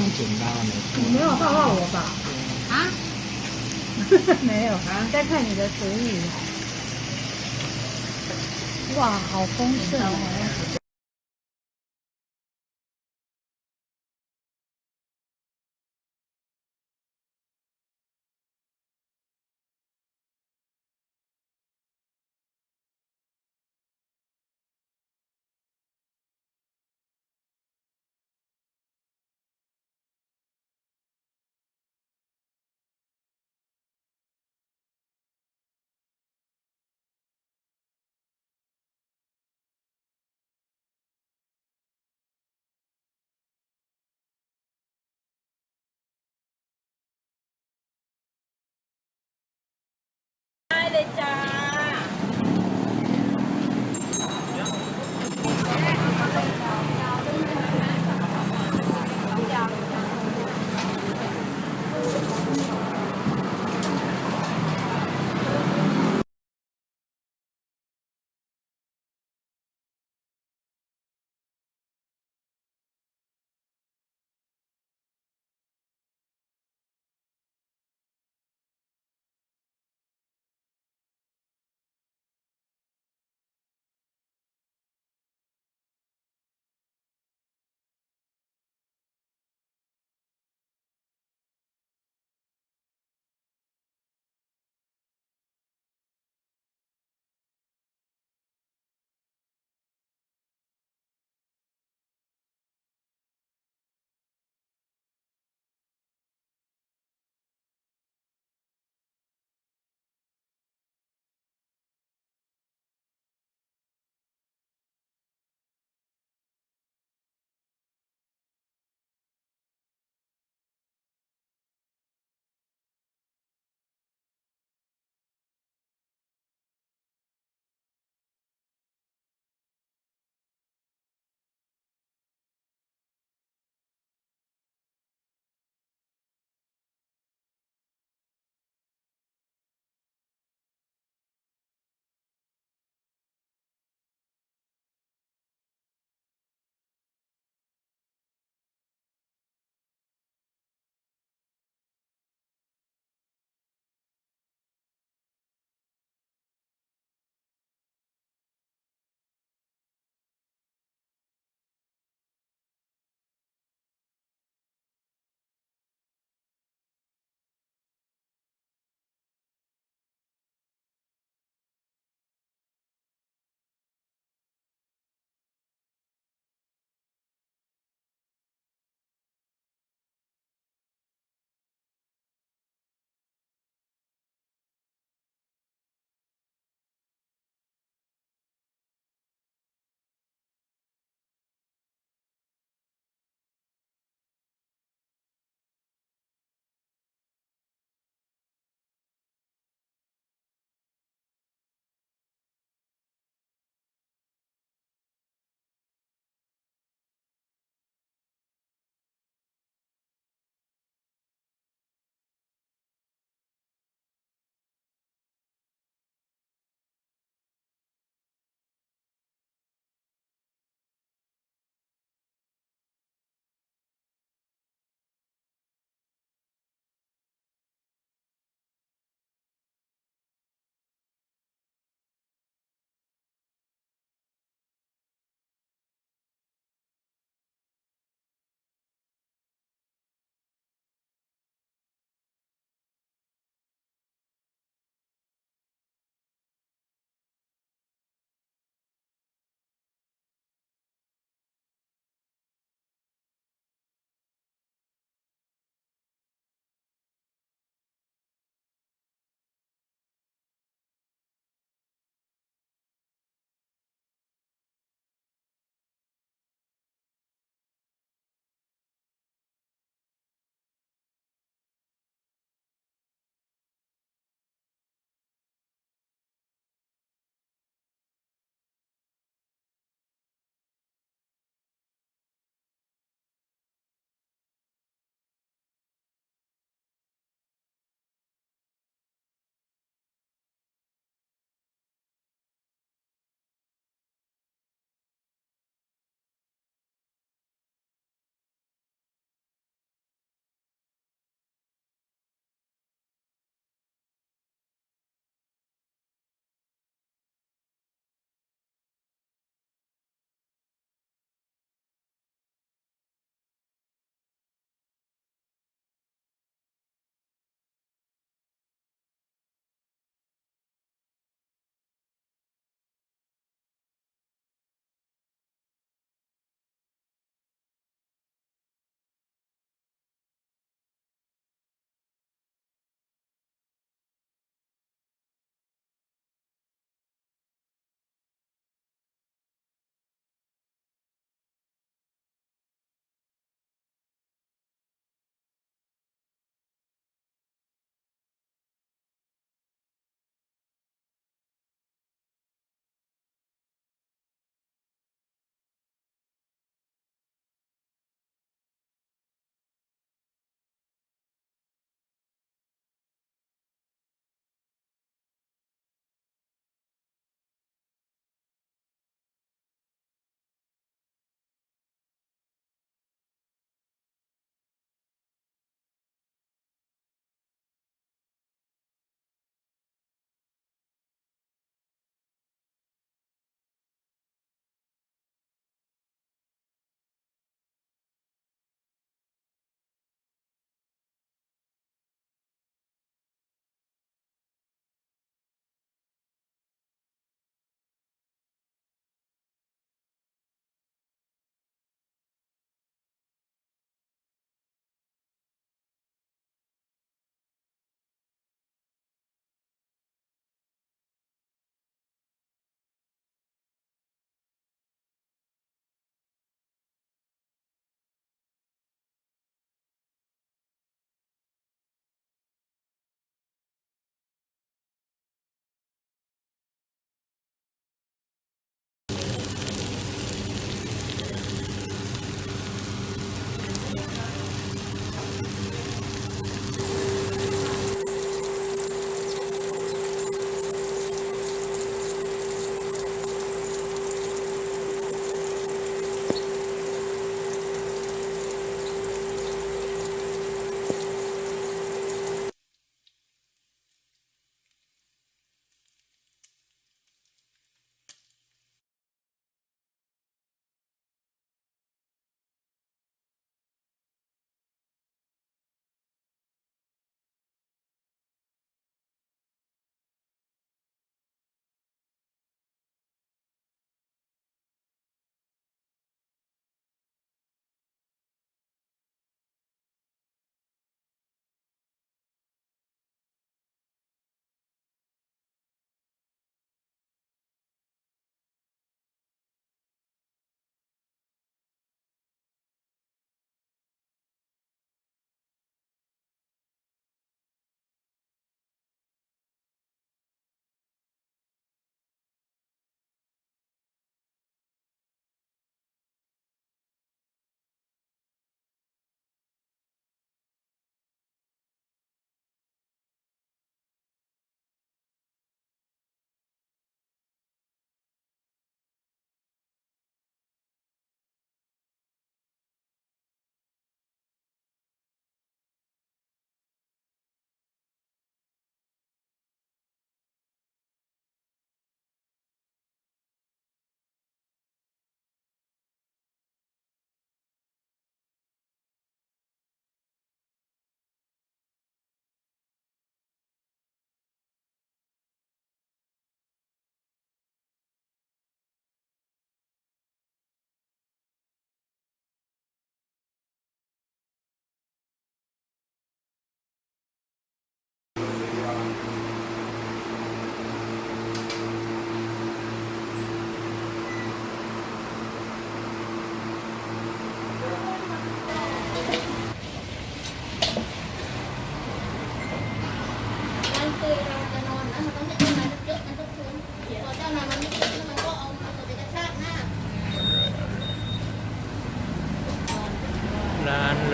用剪刀没错。你没有抱抱我吧？啊，没有啊，在看你的厨艺。哇，好丰盛哦！れちゃん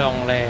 ลองเลย